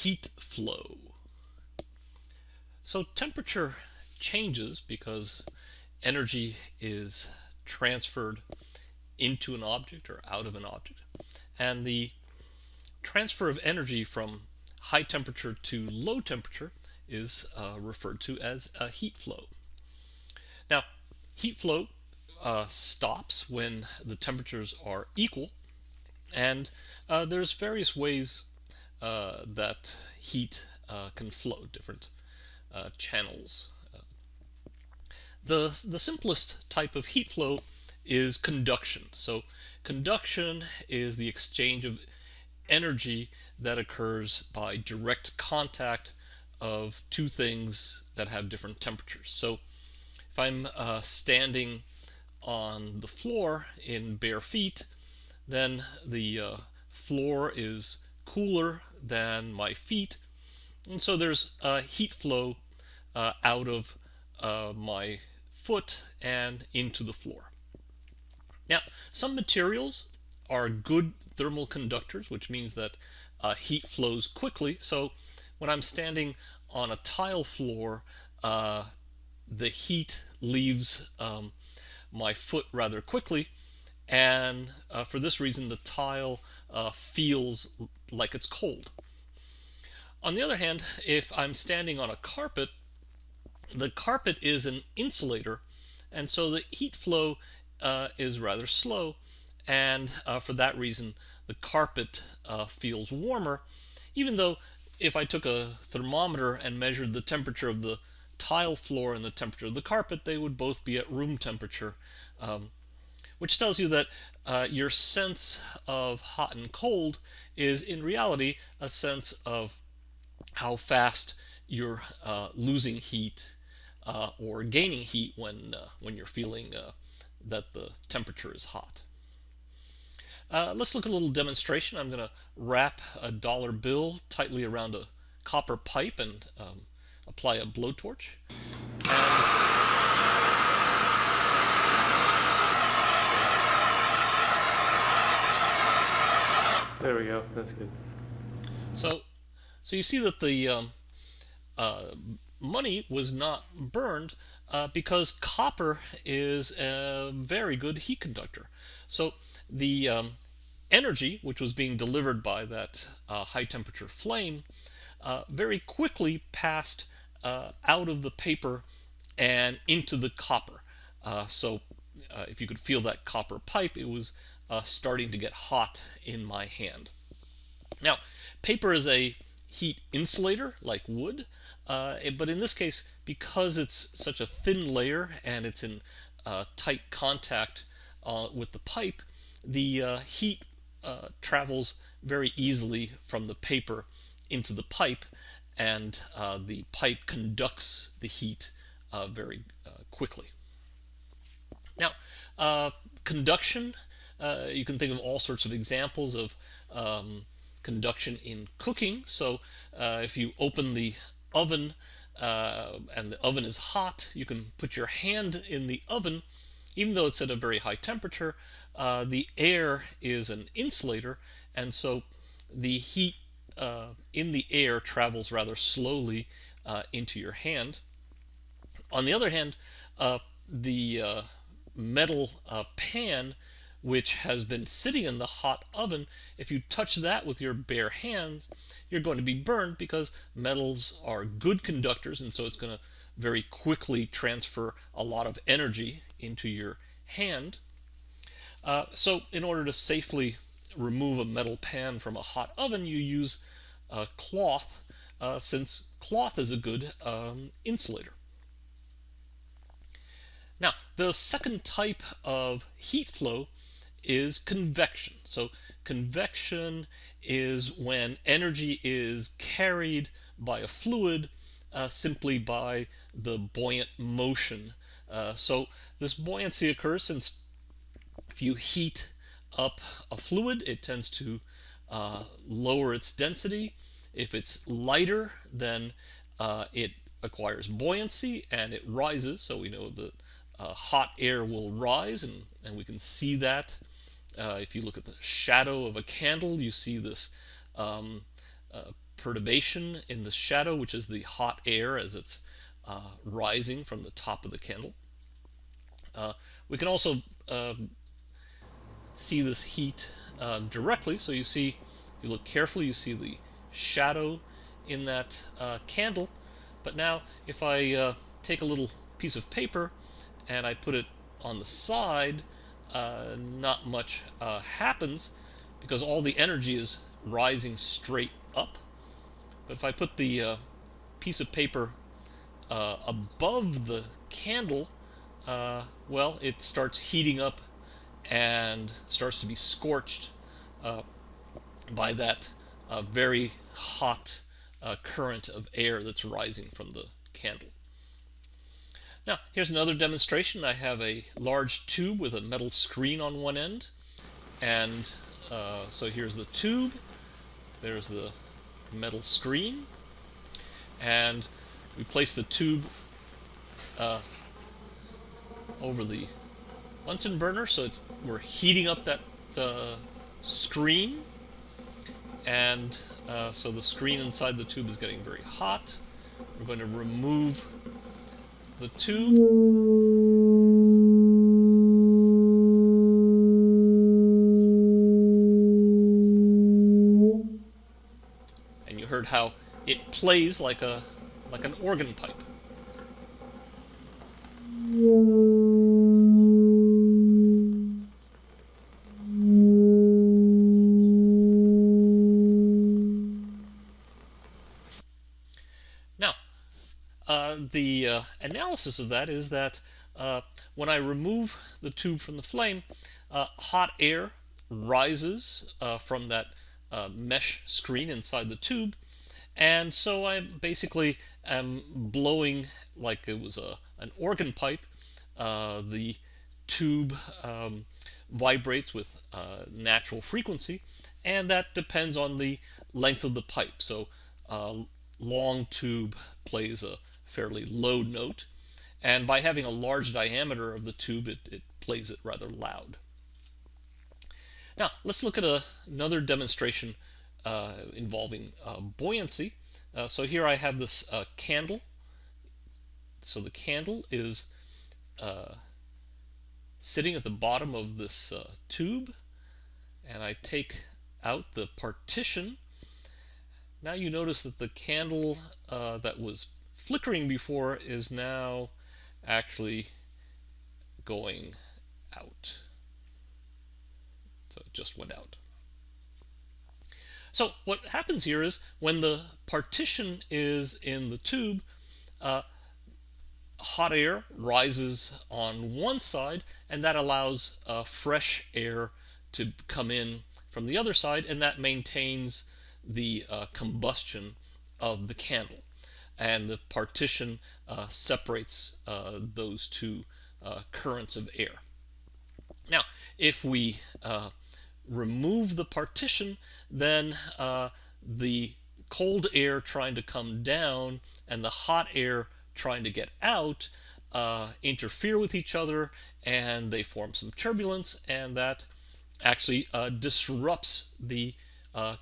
heat flow. So temperature changes because energy is transferred into an object or out of an object. And the transfer of energy from high temperature to low temperature is uh, referred to as a heat flow. Now, heat flow uh, stops when the temperatures are equal, and uh, there's various ways that heat uh, can flow, different uh, channels. the, the simplest type of heat flow is conduction. So conduction is the exchange of energy that occurs by direct contact of two things that have different temperatures. So if I'm uh, standing on the floor in bare feet, then the uh, floor is cooler than my feet, and so there's a heat flow uh, out of uh, my foot and into the floor. Now, some materials are good thermal conductors, which means that uh, heat flows quickly. So when I'm standing on a tile floor, uh, the heat leaves um, my foot rather quickly and uh, for this reason the tile uh, feels like it's cold. On the other hand, if I'm standing on a carpet, the carpet is an insulator and so the heat flow uh, is rather slow and uh, for that reason the carpet uh, feels warmer even though if I took a thermometer and measured the temperature of the tile floor and the temperature of the carpet, they would both be at room temperature, um, which tells you that uh, your sense of hot and cold is in reality a sense of how fast you're uh, losing heat uh, or gaining heat when, uh, when you're feeling uh, that the temperature is hot. Uh, let's look at a little demonstration. I'm going to wrap a dollar bill tightly around a copper pipe and um, apply a blowtorch. There we go. That's good. So, so you see that the um, uh, money was not burned uh, because copper is a very good heat conductor. So the um, energy, which was being delivered by that uh, high temperature flame, uh, very quickly passed uh, out of the paper and into the copper. Uh, so if you could feel that copper pipe, it was uh, starting to get hot in my hand. Now, paper is a heat insulator like wood, uh, but in this case, because it's such a thin layer and it's in uh, tight contact with the pipe, the heat travels very easily from the paper into the pipe and uh, the pipe conducts the heat uh, very uh, quickly. Now, uh, conduction, uh, you can think of all sorts of examples of um, conduction in cooking. So if you open the oven and the oven is hot, you can put your hand in the oven, even though it's at a very high temperature, the air is an insulator, and so the heat uh, in the air travels rather slowly uh, into your hand. On the other hand, uh, the uh, metal uh, pan which has been sitting in the hot oven, if you touch that with your bare hand, you're going to be burned because metals are good conductors and so it's going to very quickly transfer a lot of energy into your hand. Uh, so in order to safely remove a metal pan from a hot oven, you use cloth, uh, since cloth is a good um, insulator. Now, the second type of heat flow is convection. So convection is when energy is carried by a fluid uh, simply by the buoyant motion. Uh, so this buoyancy occurs since if you heat up a fluid, it tends to uh, lower its density. If it's lighter, then uh, it acquires buoyancy and it rises. So we know that uh, hot air will rise, and, and we can see that. Uh, if you look at the shadow of a candle, you see this um, uh, perturbation in the shadow, which is the hot air as it's uh, rising from the top of the candle. Uh, we can also uh, see this heat uh, directly. So you see, if you look carefully, you see the shadow in that uh, candle. But now, if I take a little piece of paper and I put it on the side, uh, not much uh, happens because all the energy is rising straight up. But if I put the uh, piece of paper above the candle, well, it starts heating up and starts to be scorched uh, by that uh, very hot uh, current of air that's rising from the candle. Now, here's another demonstration. I have a large tube with a metal screen on one end. And uh, so here's the tube. There's the metal screen. And we place the tube uh, over the Bunsen burner, so it's we're heating up that uh, screen, and uh, so the screen inside the tube is getting very hot. We're going to remove the tube. And you heard how it plays like a like an organ pipe. Analysis of that is that uh, when I remove the tube from the flame, uh, hot air rises uh, from that mesh screen inside the tube, and so I basically am blowing like it was a an organ pipe. the tube um, vibrates with natural frequency, and that depends on the length of the pipe. So long tube plays a fairly low note. And by having a large diameter of the tube, it, it plays it rather loud. Now, let's look at a, another demonstration uh, involving uh, buoyancy. Uh, so here I have this uh, candle. So the candle is uh, sitting at the bottom of this uh, tube, and I take out the partition. Now you notice that the candle that was flickering before is now actually going out. So it just went out. So what happens here is when the partition is in the tube, uh, hot air rises on one side and that allows uh, fresh air to come in from the other side and that maintains the uh, combustion of the candle and the partition uh, separates uh, those two uh, currents of air. Now, if we uh, remove the partition, then uh, the cold air trying to come down and the hot air trying to get out uh, interfere with each other and they form some turbulence and that actually disrupts the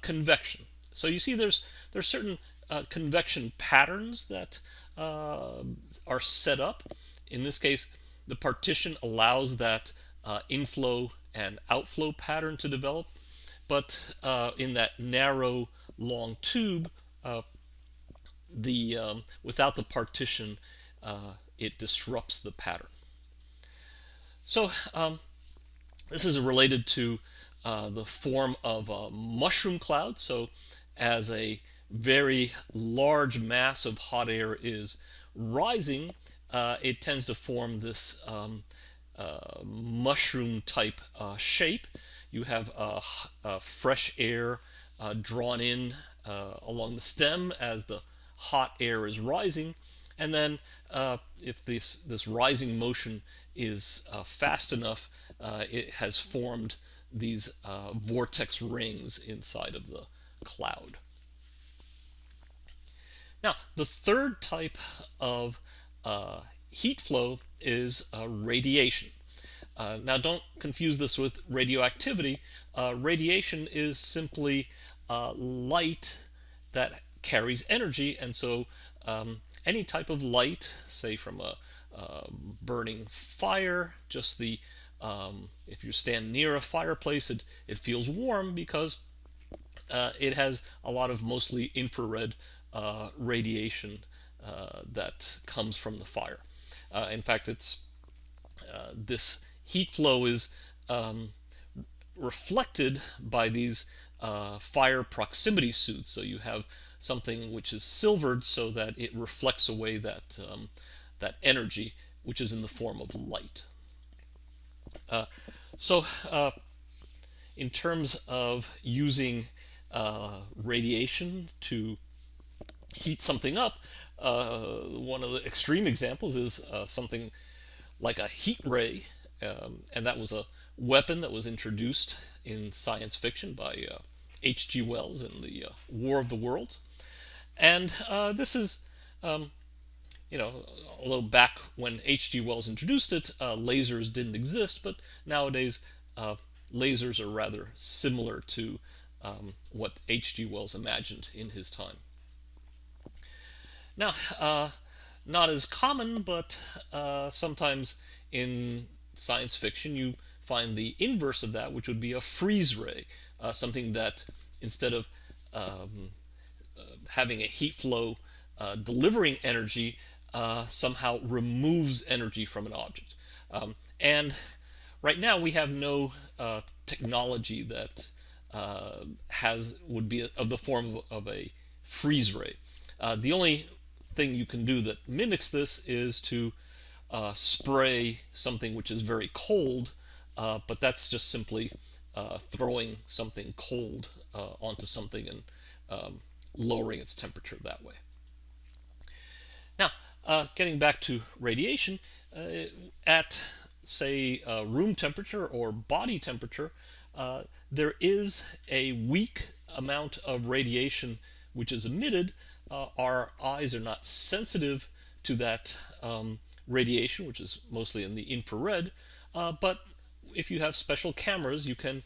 convection. So you see there's there's certain uh, convection patterns that uh, are set up. In this case, the partition allows that uh, inflow and outflow pattern to develop, but uh, in that narrow, long tube, uh, the um, without the partition, uh, it disrupts the pattern. So um, this is related to the form of a mushroom cloud. So as a very large mass of hot air is rising, uh, it tends to form this um, uh, mushroom type uh, shape. You have fresh air uh, drawn in uh, along the stem as the hot air is rising. And then uh, if this, this rising motion is fast enough, it has formed these vortex rings inside of the cloud. Now, the third type of uh, heat flow is uh, radiation. Uh, now, don't confuse this with radioactivity. Uh, radiation is simply uh, light that carries energy, and so um, any type of light, say from a, a burning fire, just the um, if you stand near a fireplace, it, it feels warm because uh, it has a lot of mostly infrared uh, radiation uh, that comes from the fire. Uh, in fact, it's uh, this heat flow is um, reflected by these uh, fire proximity suits. So you have something which is silvered so that it reflects away that um, that energy, which is in the form of light. Uh, so in terms of using radiation to heat something up, uh, one of the extreme examples is uh, something like a heat ray, um, and that was a weapon that was introduced in science fiction by H.G. Wells in the War of the Worlds. And this is um, you know, although back when H.G. Wells introduced it, uh, lasers didn't exist, but nowadays uh, lasers are rather similar to um, what H.G. Wells imagined in his time. Now, uh, not as common, but uh, sometimes in science fiction you find the inverse of that, which would be a freeze ray, uh, something that instead of um, uh, having a heat flow delivering energy, uh, somehow removes energy from an object. Um, and right now we have no uh, technology that uh, has would be of the form of, of a freeze ray. Uh, the only thing you can do that mimics this is to uh, spray something which is very cold, uh, but that's just simply throwing something cold onto something and um, lowering its temperature that way. Now, uh, getting back to radiation, uh, at say uh, room temperature or body temperature, uh, there is a weak amount of radiation which is emitted. Uh, our eyes are not sensitive to that um, radiation, which is mostly in the infrared, but if you have special cameras, you can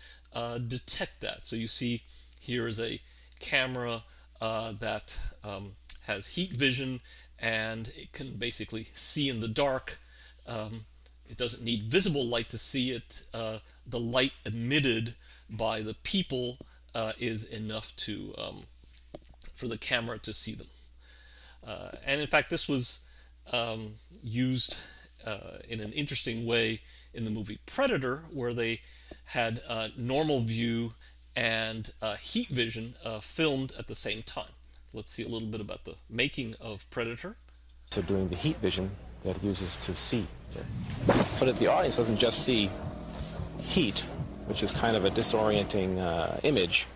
detect that. So you see here is a camera that um, has heat vision and it can basically see in the dark. Um, it doesn't need visible light to see it. Uh, the light emitted by the people uh, is enough to um, for the camera to see them. Uh, and in fact, this was um, used uh, in an interesting way in the movie Predator, where they had normal view and uh, heat vision uh, filmed at the same time. Let's see a little bit about the making of Predator. So doing the heat vision that it uses to see. So that the audience doesn't just see heat, which is kind of a disorienting uh, image.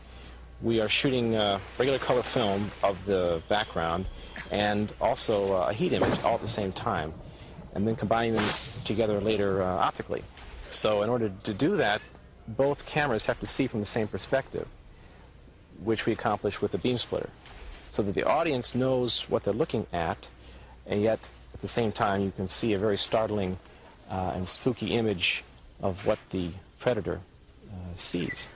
We are shooting uh, regular color film of the background and also uh, a heat image all at the same time, and then combining them together later uh, optically. So in order to do that, both cameras have to see from the same perspective, which we accomplish with a beam splitter so that the audience knows what they're looking at, and yet at the same time you can see a very startling uh, and spooky image of what the predator uh, sees.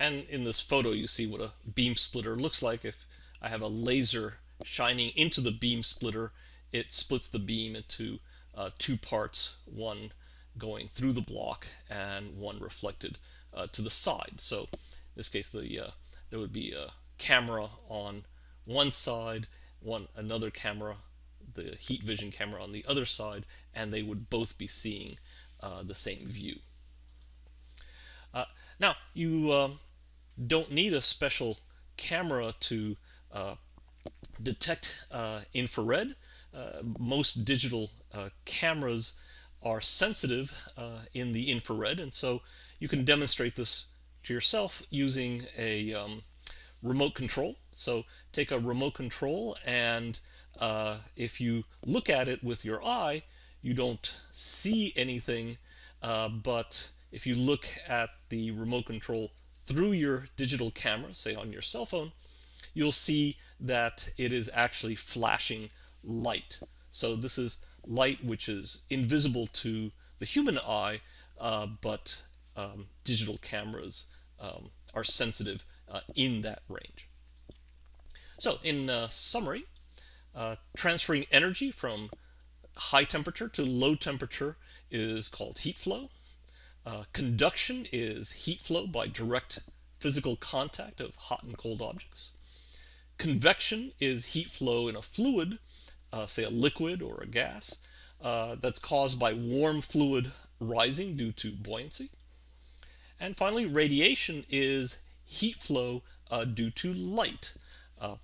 And in this photo you see what a beam splitter looks like. If I have a laser shining into the beam splitter, it splits the beam into uh, two parts, one going through the block and one reflected uh, to the side. So in this case the uh, there would be a camera on one side, one another camera, the heat vision camera on the other side, and they would both be seeing uh, the same view. Uh, now, you um, don't need a special camera to uh, detect uh, infrared. Uh, most digital uh, cameras are sensitive in the infrared, and so you can demonstrate this to yourself using a um, remote control. So take a remote control and uh, if you look at it with your eye, you don't see anything, uh, but if you look at the remote control through your digital camera, say on your cell phone, you'll see that it is actually flashing light. So this is light which is invisible to the human eye, uh, but um, digital cameras um, are sensitive uh, in that range. So, in uh, summary, uh, transferring energy from high temperature to low temperature is called heat flow. Uh, conduction is heat flow by direct physical contact of hot and cold objects. Convection is heat flow in a fluid, uh, say a liquid or a gas, uh, that's caused by warm fluid rising due to buoyancy. And finally, radiation is heat flow uh, due to light, uh,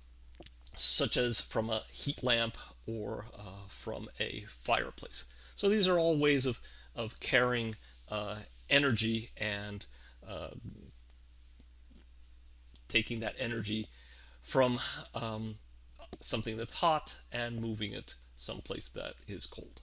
such as from a heat lamp or uh, from a fireplace. So these are all ways of, of carrying energy and taking that energy from um, something that's hot and moving it someplace that is cold.